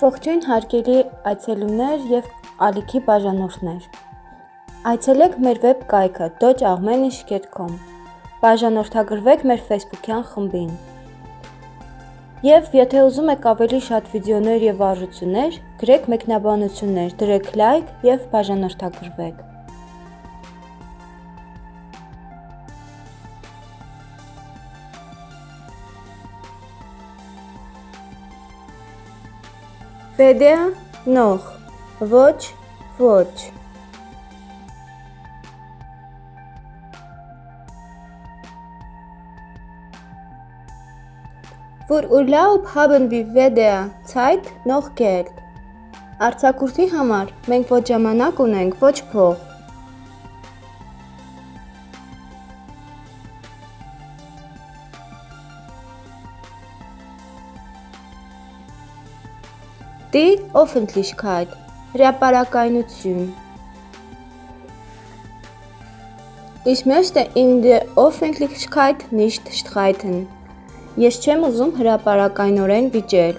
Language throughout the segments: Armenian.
Ողջույն հարգելի այցելուներ եւ ալիքի բաժանորդներ։ Այցելեք մեր վեբկայքը dojagmenish.com։ Բաժանորդագրվեք մեր Facebook-յան խմբին։ Եվ եթե ուզում եք ավելի շատ վիդեոներ եւ արժություններ, գրեք մեկնաբանություններ, դրեք լայք եւ բաժանորդագրվեք։ Վեդեա նող ոչ ոչ Für Urlaub haben wir weder Zeit noch Geld։ Արցակուրտի համար մենք ոչ ժամանակ ունենք, ոչ փող։ Die Öffentlichkeit հրապարակայնություն Ich möchte in der Öffentlichkeit nicht streiten Ես չեմ ուզում հրապարակայնորեն վիճել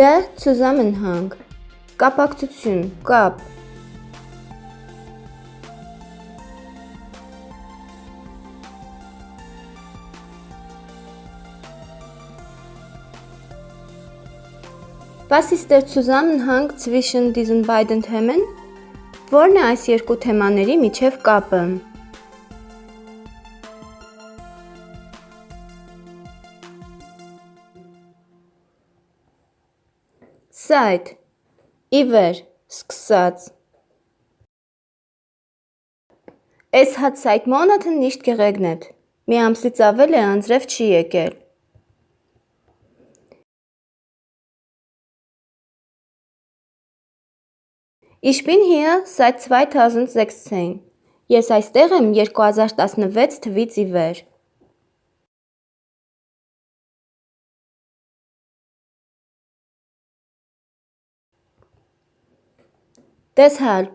Der Zusammenhang կապակցություն, կապ Was ist der Zusammenhang zwischen diesen beiden Themen? Որն է այս երկու թեմաների միջև կապը? Seit ի վեր սկսած Es hat seit Monaten nicht geregnet. Մի ամսից ավել է անձրև չի եկել։ Ich bin hier seit 2016. Ես այստեղ եմ 2016 թվից ի վեր։ Deshalb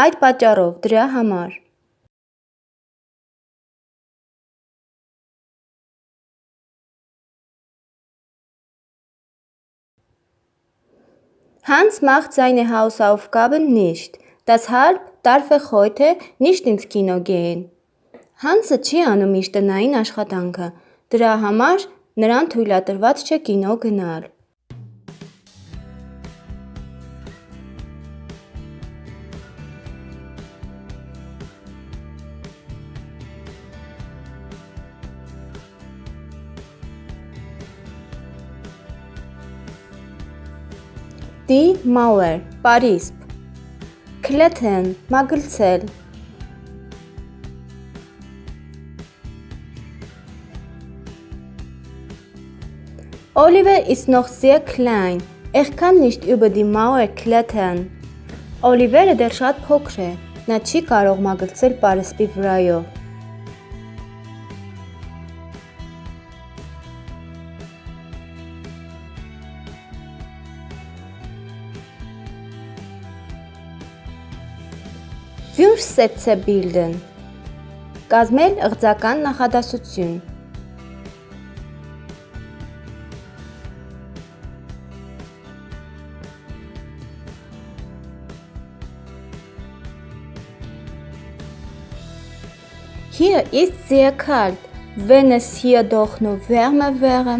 այդ պատճառով դրա համար Hans macht seine Hausaufgaben nicht. Deshalb darf er heute nicht ins Kino gehen. Հանսը չի անում իր տնային աշխատանքը։ Դրա համար նրան թույլատրված չէ կինո գնալ։ Die Mauer, Paris Klettern, մագլցել Oliver ist noch sehr klein. Er kann nicht über die Mauer klettern. Օլիվերը դեռ շատ փոքր է։ Նա չի կարող մագլցել պարսպի վրայով։ Bilden Կազմել ըղձական նախադասություն Hier ist sehr kalt, wenn es hier doch nur wärmer wäre։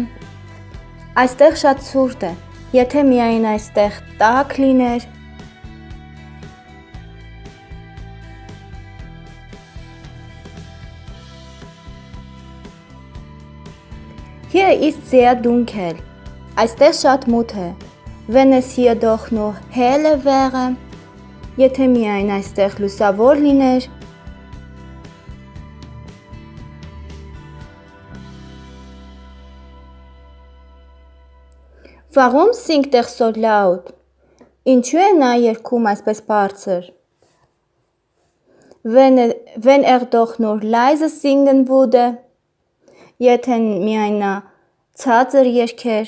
Այստեղ շատ ցուրտ է։ Եթե միայն այստեղ տաք լիներ։ Hier ist sehr dunkel. Այստեղ շատ մութ է։ doch nur helle wäre, եթե միայն այստեղ լուսավոր լիներ։ Warum singt er so laut? Ինչու է նա երգում այսպես բարձր? Wenn er, wenn er doch nur leise singen würde, Եթե միայն նա ցածր երգեր։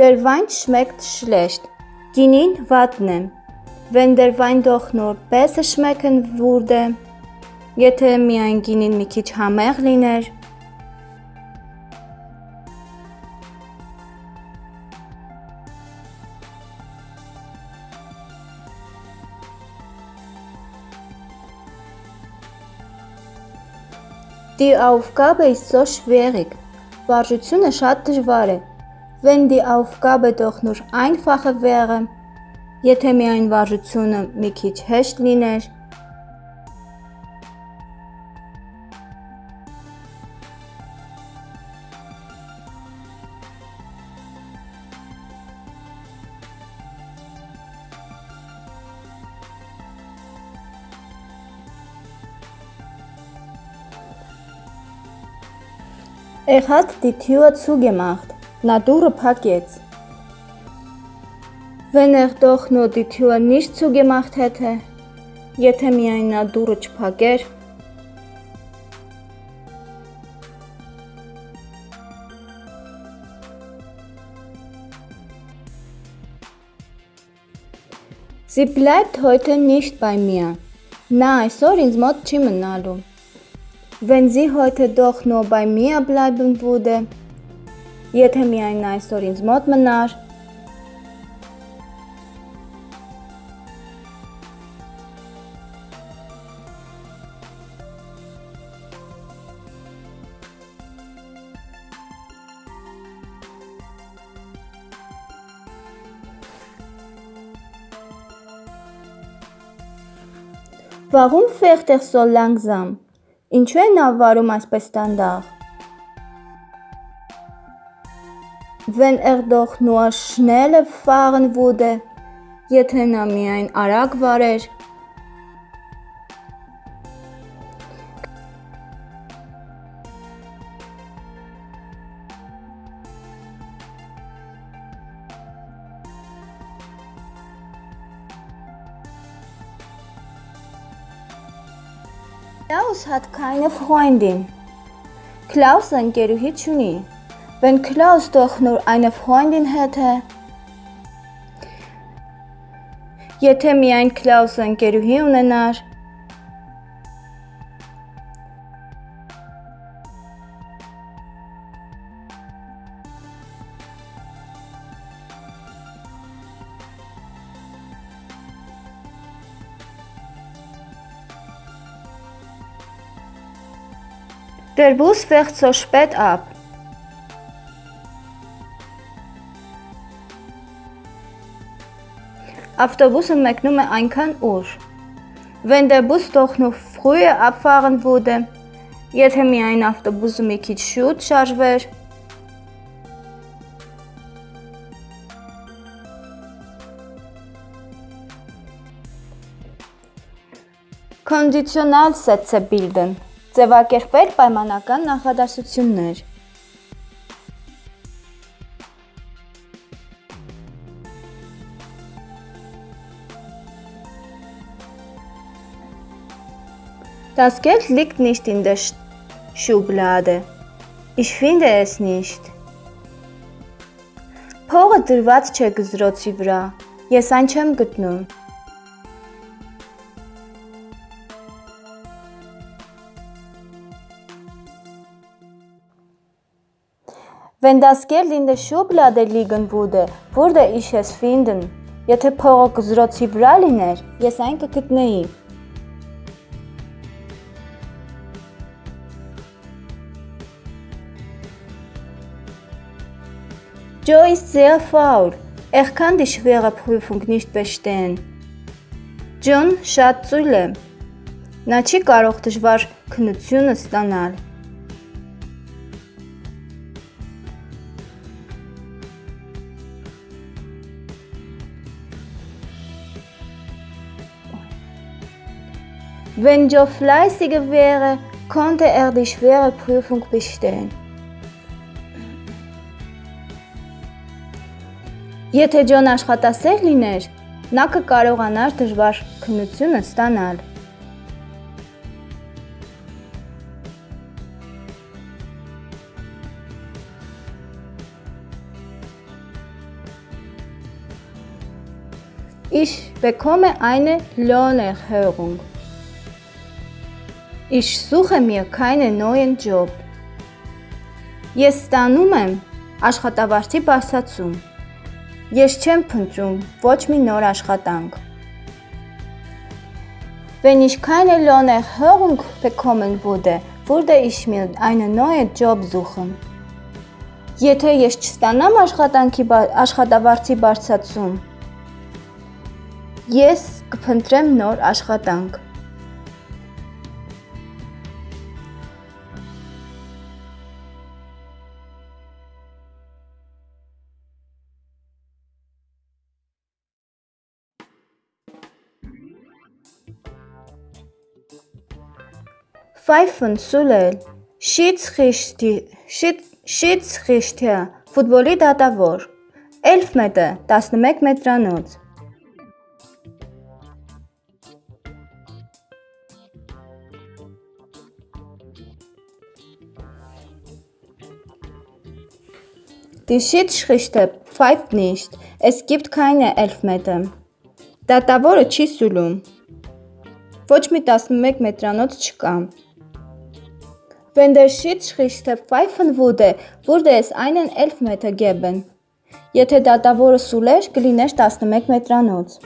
Der Wein schmeckt schlecht. Ginin vatne. Wenn der Wein doch nur besser schmecken würde. Եթե միայն գինին մի քիչ համեղ լիներ, Die Aufgabe ist so schwierig. Վարժությունը շատ դժվար է։ Wenn die Aufgabe doch nur einfacher wäre, եթե միայն վարժությունը մի քիչ հեշտ լիներ, Er hat die Tür zugemacht. Na դուռը փակեց։ Wenn er doch nur die Tür nicht zugemacht hätte, եթե միայն դուռը չփակեր, Sie bleibt heute nicht bei mir. Նա այսօր ինձ մոտ չի մնալու։ Wenn sie heute doch nur bei mir bleiben würde, jede mir ein Story ins Mordmenage. Warum fährt er so langsam? Ինչու է նա վարում այսպես դանդաղ։ Wenn er doch nur schneller fahren würde, եթե նա միայն արագ վարեր, Hat keine Freundin. Klaus ընկերուհի չունի։ Wenn Klaus doch nur eine Freundin hätte, Եթե միայն Klaus ընկերուհի ունենար, So spät ab. Ավտոբուսը մեկնում է այնքան ուշ։ doch noch früher abfahren würde, եթե միայն ավտոբուսը մի քիչ շուտ շարժվեր, Conditional Sätze bilden Ձևակերպել պայմանական նախադասություններ Das Geld liegt nicht in der Schublade. Ich finde es nicht. Փողը դրված չէ գզրոցի վրա։ Ես այն չեմ գտնում։ Wenn das Geld in der Schublade liegen würde, würde ich es finden։ Եթե փողը գզրոցի վրա լիներ, ես այն կգտնեի։ Joe ist sehr faul. Er kann die schwere Prüfung nicht bestehen։ John շատ ծույլ է։ Նա չի կարող դժվար քննությունը ստանալ։ Wenn Joe fleißiger wäre, konnte er die schwere Prüfung bestehen։ Եթե Ջոն աշխատասեր լիներ, նա կկարողանար դժվար քննությունը ստանալ։ Ich bekomme eine Lohnerhöhung. Ich suche mir keinen neuen Job. Ես ստանում եմ աշխատավարձի բարձրացում։ Ես չեմ փնտրում ոչ մի նոր աշխատանք։ Wenn ich keine Lohnerhöhung bekommen würde, würde ich mir eine neue Job suchen։ Եթե ես չստանամ աշխատանքի աշխատավարձի բարձրացում, ես կփնտրեմ նոր աշխատանք։ Pfeifen սուլել Շիցխիշթյա ֆուտբոլի դատավոր Էլֆմետը 11 մետրանոց Die Schiedsrichter pfeift nicht. Es gibt keine Elfmeter. Դատավորը չի սուլում։ Ոչ մի 11 մետրանոց չկա։ Wenn der Schiedsrichter pfeifen würde, würde es einen Elfmeter geben։ Եթե դատավորը սուլեր, կլիներ 11 մետրանոց։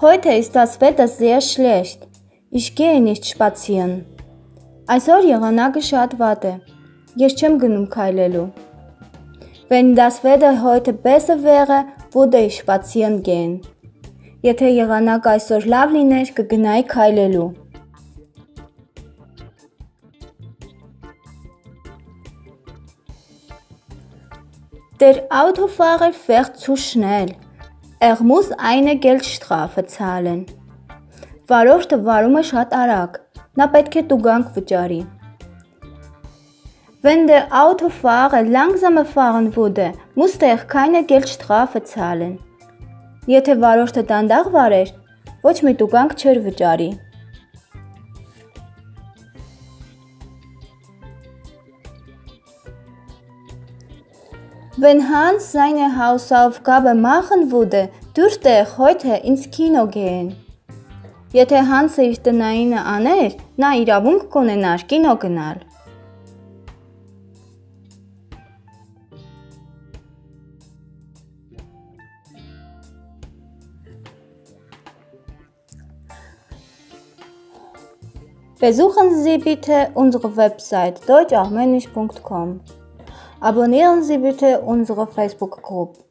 Heute ist das Wetter sehr schlecht. Ich gehe nicht spazieren։ Այսօր եղանակը շատ վատ է։ Ես չեմ գնում քայլելու։ Wenn das Wetter heute besser wäre, würde ich spazieren gehen։ Եթե եղանակը այսօր լավ լիներ, կգնայի քայլելու։ Der Autofahrer fährt zu schnell. Er muss eine Geldstrafe zahlen։ Վարորդը վարում է շատ արագ։ Նա պետք է տուգանք վճարի։ Wenn der Autofahrer langsamer fahren würde, musste er keine Geldstrafe zahlen։ Եթե վարորդը դանդաղ վարեր, ոչ մի տուգանք չէր վճարի։ Wenn Hans seine Hausaufgabe machen würde, dürfte er heute ins Kino gehen։ Եթե Հանսը իր տնայինը աներ, նա իրավունք կունենար կինո գնալ։ Besuchen Sie bitte unsere Website deutscharmenisch.com. Abonnieren Sie bitte unsere Facebook-Gruppe.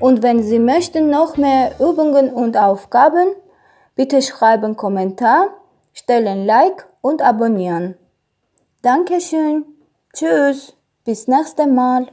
Und wenn Sie möchten noch mehr Übungen und Aufgaben, bitte schreiben Kommentar, stellen Like und abonnieren. Dankeschön. Tschüss. Bis nächstes Mal.